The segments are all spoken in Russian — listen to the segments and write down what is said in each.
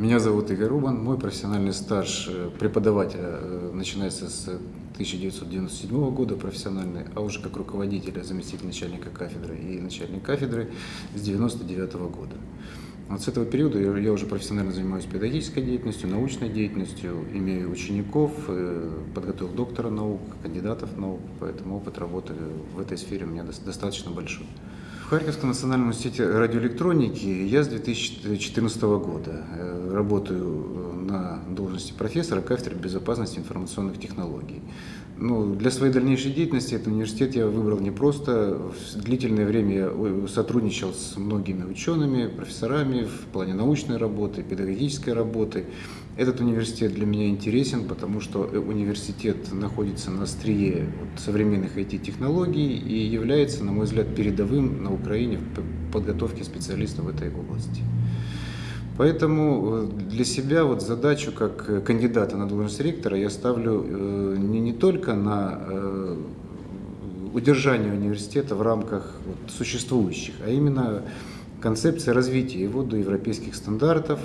Меня зовут Игорь Рубан. Мой профессиональный стаж э, преподавателя э, начинается с 1997 года профессиональный, а уже как руководителя, заместитель начальника кафедры и начальник кафедры с 1999 года. Вот с этого периода я уже профессионально занимаюсь педагогической деятельностью, научной деятельностью, имею учеников, э, подготовил доктора наук, кандидатов наук, поэтому опыт работы в этой сфере у меня достаточно большой. В Харьковском национальном университете радиоэлектроники я с 2014 года э, работаю э, на должности профессора кафедры безопасности информационных технологий. Ну, для своей дальнейшей деятельности этот университет я выбрал не просто. Длительное время я сотрудничал с многими учеными, профессорами в плане научной работы, педагогической работы. Этот университет для меня интересен, потому что э, университет находится на острие современных IT-технологий и является, на мой взгляд, передовым на Украине в подготовке специалистов в этой области. Поэтому э, для себя вот задачу как кандидата на должность ректора я ставлю э, не, не только на удержание университета в рамках вот, существующих, а именно концепция развития его до европейских стандартов,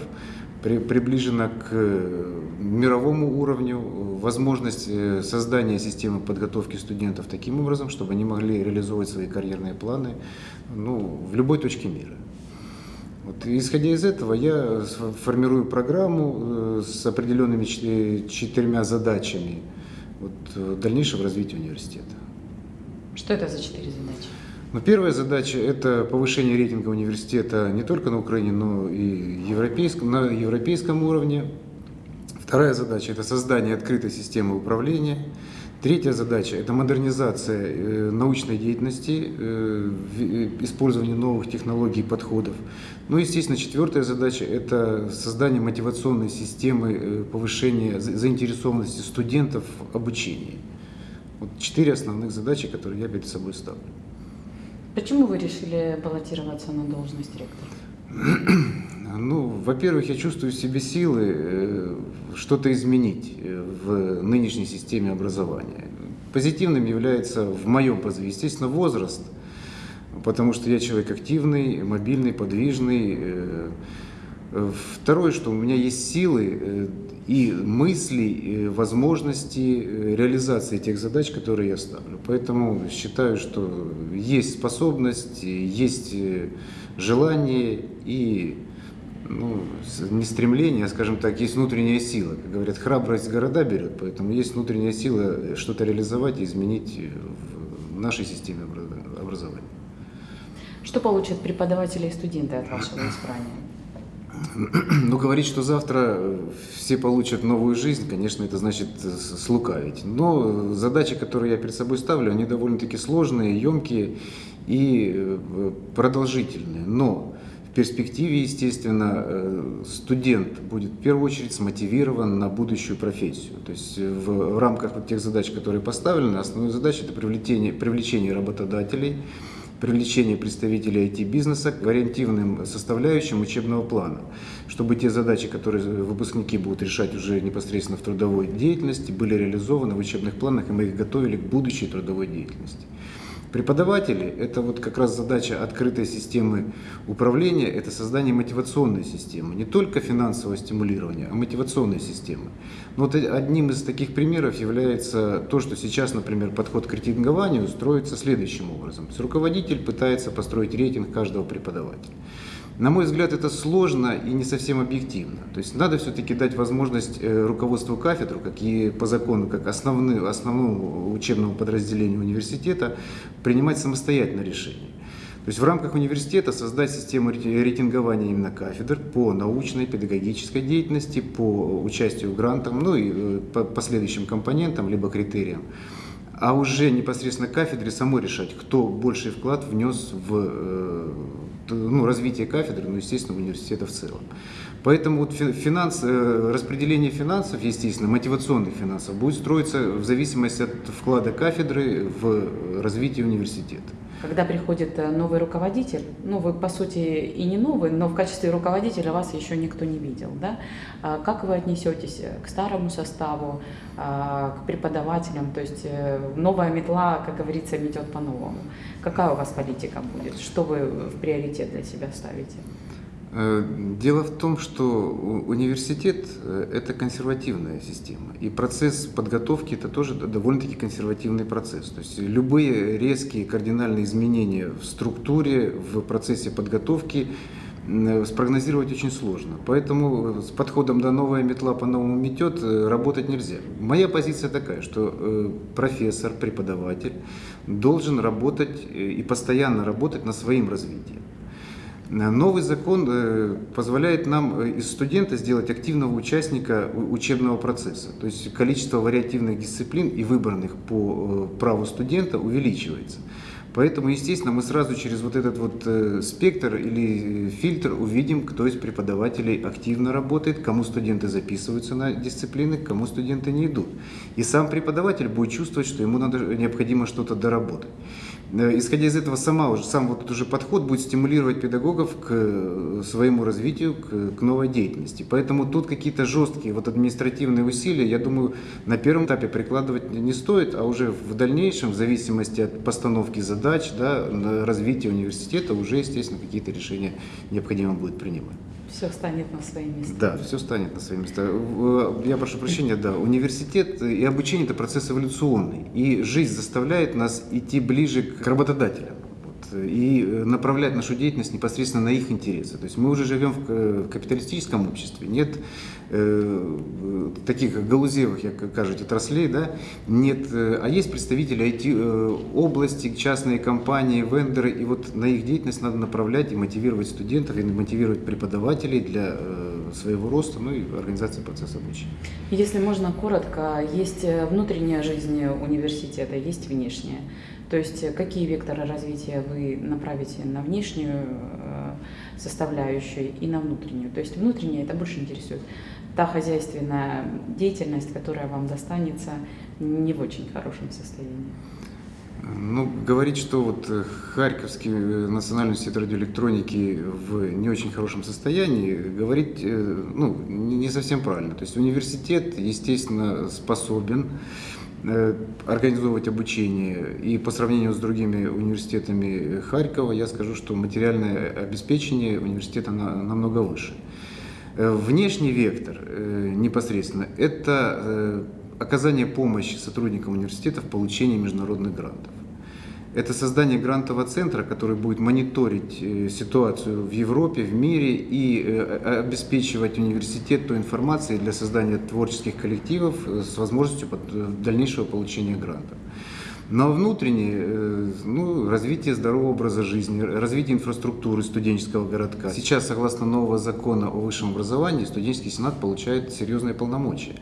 при, приближена к э, мировому уровню, возможность э, создания системы подготовки студентов таким образом, чтобы они могли реализовывать свои карьерные планы ну, в любой точке мира. Вот, исходя из этого, я формирую программу э, с определенными четырьмя задачами вот, дальнейшего развития университета. Что это за четыре задачи? Но первая задача – это повышение рейтинга университета не только на Украине, но и европейском, на европейском уровне. Вторая задача – это создание открытой системы управления. Третья задача – это модернизация э, научной деятельности, э, э, использование новых технологий и подходов. Ну и, естественно, четвертая задача – это создание мотивационной системы повышения заинтересованности студентов в обучении. Вот четыре основных задачи, которые я перед собой ставлю. Почему вы решили баллотироваться на должность ректора? Ну, во-первых, я чувствую в себе силы э, что-то изменить э, в нынешней системе образования. Позитивным является в моем позыве, естественно, возраст, потому что я человек активный, мобильный, подвижный. Э, второе, что у меня есть силы и мысли, возможности э, реализации тех задач, которые я ставлю. Поэтому считаю, что есть способность, есть э, желание и ну, не стремление, а, скажем так, есть внутренняя сила. Как говорят, храбрость города берет, поэтому есть внутренняя сила что-то реализовать и изменить в нашей системе образования. Что получат преподаватели и студенты от вашего избрания? Ну, говорить, что завтра все получат новую жизнь, конечно, это значит слукавить. Но задачи, которые я перед собой ставлю, они довольно-таки сложные, емкие и э, продолжительные. Но в перспективе, естественно, э, студент будет в первую очередь смотивирован на будущую профессию. То есть в рамках вот тех задач, которые поставлены, основная задача – это привлечение, привлечение работодателей, привлечение представителей IT-бизнеса к вариантивным составляющим учебного плана, чтобы те задачи, которые выпускники будут решать уже непосредственно в трудовой деятельности, были реализованы в учебных планах, и мы их готовили к будущей трудовой деятельности. Преподаватели – это вот как раз задача открытой системы управления, это создание мотивационной системы, не только финансового стимулирования, а мотивационной системы. Но вот одним из таких примеров является то, что сейчас, например, подход к рейтингованию строится следующим образом. Руководитель пытается построить рейтинг каждого преподавателя. На мой взгляд, это сложно и не совсем объективно. То есть надо все-таки дать возможность э, руководству кафедру, как и по закону, как основному, основному учебному подразделению университета, принимать самостоятельно решения. То есть в рамках университета создать систему рейтингования именно кафедр по научной, педагогической деятельности, по участию в грантах, ну и э, по последующим компонентам, либо критериям а уже непосредственно кафедре самой решать, кто больший вклад внес в э, ну, развитие кафедры, ну, естественно, университета в целом. Поэтому вот финанс, э, распределение финансов, естественно, мотивационных финансов, будет строиться в зависимости от вклада кафедры в развитие университета когда приходит э, новый руководитель, ну вы по сути и не новый, но в качестве руководителя вас еще никто не видел, да? А как вы отнесетесь к старому составу, а, к преподавателям, то есть э, новая метла, как говорится, метет по-новому. Какая у вас политика будет? Что вы в приоритет для себя ставите? Э, дело в том, что университет – это консервативная система, и процесс подготовки – это тоже довольно-таки консервативный процесс. То есть любые резкие кардинальные изменения в структуре, в процессе подготовки спрогнозировать очень сложно. Поэтому с подходом «да новая метла по-новому метет» э, работать нельзя. Моя позиция такая, что э, профессор, преподаватель должен работать и постоянно работать над своим развитием. Новый закон э, позволяет нам э, из студента сделать активного участника учебного процесса. То есть количество вариативных дисциплин и выбранных по э, праву студента увеличивается. Поэтому, естественно, мы сразу через вот этот вот спектр или фильтр увидим, кто из преподавателей активно работает, кому студенты записываются на дисциплины, кому студенты не идут. И сам преподаватель будет чувствовать, что ему надо, необходимо что-то доработать. Э, исходя из этого, сама уже, сам вот этот уже подход будет стимулировать педагогов к э, своему развитию, к, к новой деятельности. Поэтому тут какие-то жесткие вот административные усилия, я думаю, на первом этапе прикладывать не стоит, а уже в дальнейшем, в зависимости от постановки задач, да, развития университета, уже, естественно, какие-то решения необходимо будет принимать все станет на свои места. Да, все станет на свои места. Я прошу прощения, да, университет и обучение – это процесс эволюционный. И жизнь заставляет нас идти ближе к работодателям и направлять нашу деятельность непосредственно на их интересы. То есть мы уже живем в капиталистическом обществе, нет э, таких галузевых, как кажете, отраслей, да, нет, э, а есть представители IT-области, э, частные компании, вендоры, и вот на их деятельность надо направлять и мотивировать студентов, и мотивировать преподавателей для своего роста, ну и организации процесса обучения. Если можно коротко, есть внутренняя жизнь университета, есть внешняя. То есть э, какие векторы развития вы направите на внешнюю э, составляющую и на внутреннюю. То есть внутренняя это больше интересует. Та хозяйственная деятельность, которая вам достанется, не в очень хорошем состоянии. Ну, говорить, что вот э, Харьковский национальный университет радиоэлектроники в не очень хорошем состоянии, говорить ну, не совсем правильно. То есть университет, естественно, способен организовывать обучение. И по сравнению с другими университетами Харькова, я скажу, что материальное обеспечение университета намного выше. Э, внешний вектор э, непосредственно – это оказание помощи сотрудникам университета в получении международных грантов. Это создание грантового центра, который будет мониторить э, ситуацию в Европе, в мире и э, обеспечивать университет той информацией для создания творческих коллективов э, с возможностью дальнейшего получения грантов. Но внутреннее ну, развитие здорового образа жизни, развитие инфраструктуры студенческого городка. Сейчас, согласно нового закона о высшем образовании, студенческий сенат получает серьезные полномочия.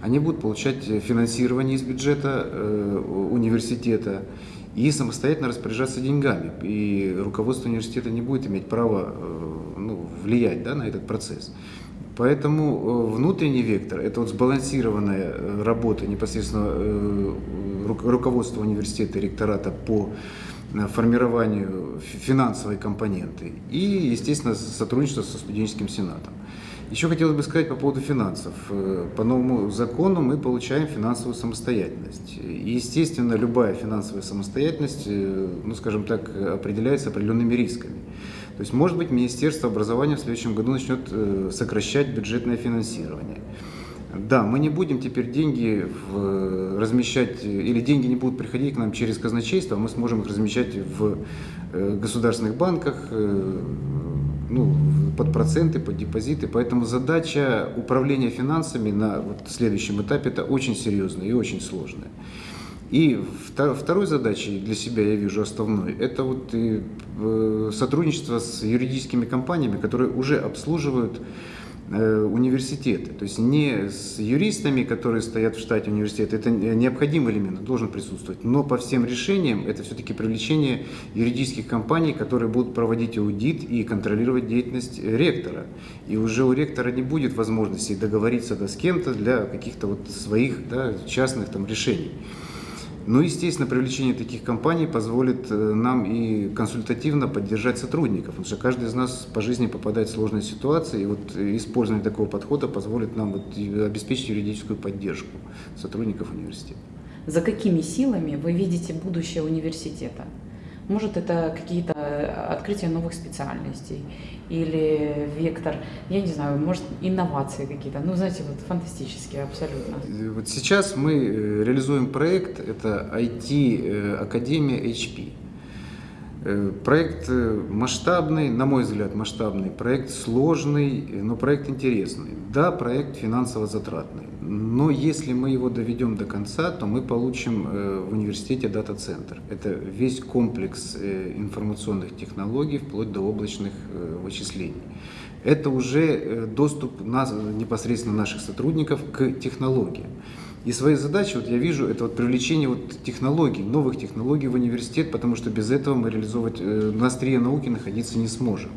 Они будут получать финансирование из бюджета университета и самостоятельно распоряжаться деньгами. И руководство университета не будет иметь права э, ну, влиять да, на этот процесс. Поэтому э, внутренний вектор – это вот сбалансированная э, работа непосредственно руководства университета ректората по формированию финансовой компоненты и, естественно, сотрудничество со студенческим сенатом. Еще хотелось бы сказать по поводу финансов. Э, по новому закону мы получаем финансовую самостоятельность. И, естественно, любая финансовая самостоятельность, э, ну, скажем так, определяется определенными рисками. То есть, может быть, Министерство образования в следующем году начнет э, сокращать бюджетное финансирование. Да, мы не будем теперь деньги в, размещать, или деньги не будут приходить к нам через казначейство, а мы сможем их размещать в государственных банках, ну, под проценты, под депозиты. Поэтому задача управления финансами на вот следующем этапе это очень серьезная и очень сложная. И второй задачей для себя я вижу основной, это вот э, сотрудничество с юридическими компаниями, которые уже обслуживают университеты. То есть не с юристами, которые стоят в штате университета, это необходимый элемент, должен присутствовать. Но по всем решениям это все-таки привлечение юридических компаний, которые будут проводить аудит и контролировать деятельность ректора. И уже у ректора не будет возможности договориться да, с кем-то для каких-то вот своих да, частных там, решений. Ну, естественно, привлечение таких компаний позволит э, нам и консультативно поддержать сотрудников, потому что каждый из нас по жизни попадает в сложные ситуации, и вот использование такого подхода позволит нам вот обеспечить юридическую поддержку сотрудников университета. За какими силами вы видите будущее университета? Может, это какие-то открытия новых специальностей или вектор, я не знаю, может, инновации какие-то. Ну, знаете, вот фантастические абсолютно. Вот сейчас мы э, реализуем проект, это IT-академия HP. Э, проект э, масштабный, на мой взгляд, масштабный, проект сложный, но проект интересный. Да, проект финансово затратный, но если мы его доведем до конца, то мы получим э, в университете дата-центр. Это весь комплекс информационных технологий, вплоть до облачных вычислений. Это уже доступ нас, непосредственно наших сотрудников к технологиям. И своей задачей вот я вижу это вот привлечение вот технологий, новых технологий в университет, потому что без этого мы реализовывать э, на острие науки находиться не сможем.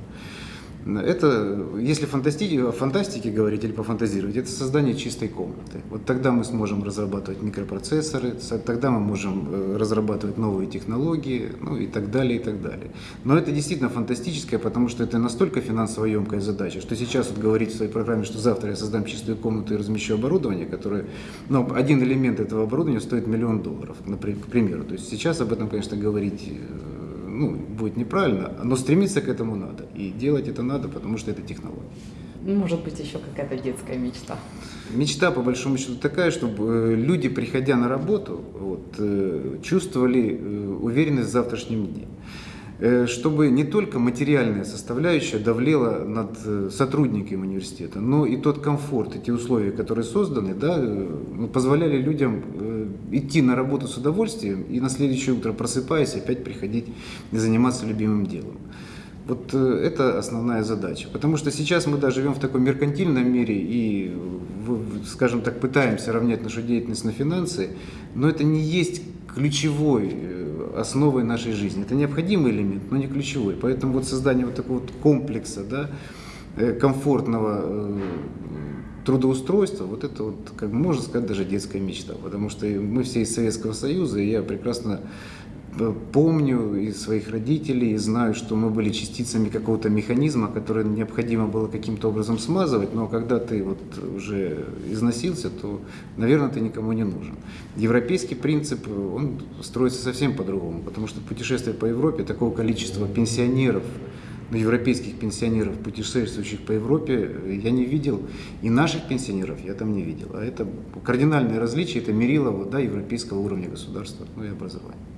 Это, если фантасти... о фантастике говорить или пофантазировать, это создание чистой комнаты. Вот тогда мы сможем разрабатывать микропроцессоры, тогда мы можем э, разрабатывать новые технологии, ну и так далее, и так далее. Но это действительно фантастическое, потому что это настолько финансово емкая задача, что сейчас вот говорить в своей программе, что завтра я создам чистую комнату и размещу оборудование, которое, ну, один элемент этого оборудования стоит миллион долларов, например, к примеру. То есть сейчас об этом, конечно, говорить э, ну, будет неправильно, но стремиться к этому надо. И делать это надо, потому что это технология. Может быть, еще какая-то детская мечта. Мечта, по большому счету, такая, чтобы э, люди, приходя на работу, вот, э, чувствовали э, уверенность в завтрашнем дне. Э, чтобы не только материальная составляющая давлела над э, сотрудниками университета, но и тот комфорт, эти условия, которые созданы, да, э, ну, позволяли людям идти на работу с удовольствием и на следующее утро просыпаясь опять приходить и заниматься любимым делом. Вот это основная задача. Потому что сейчас мы да, живем в таком меркантильном мире и, скажем так, пытаемся равнять нашу деятельность на финансы, но это не есть ключевой основой нашей жизни. Это необходимый элемент, но не ключевой. Поэтому вот создание вот такого вот комплекса, да, э, комфортного э, трудоустройства, вот это вот, как можно сказать, даже детская мечта. Потому что мы все из Советского Союза, и я прекрасно помню и своих родителей, и знаю, что мы были частицами какого-то механизма, который необходимо было каким-то образом смазывать, но когда ты вот уже износился, то, наверное, ты никому не нужен. Европейский принцип, он строится совсем по-другому, потому что путешествие по Европе, такого количества пенсионеров, ну, европейских пенсионеров, путешествующих по Европе, я не видел, и наших пенсионеров я там не видел. А это кардинальное различие, это мерило да, европейского уровня государства ну, и образования.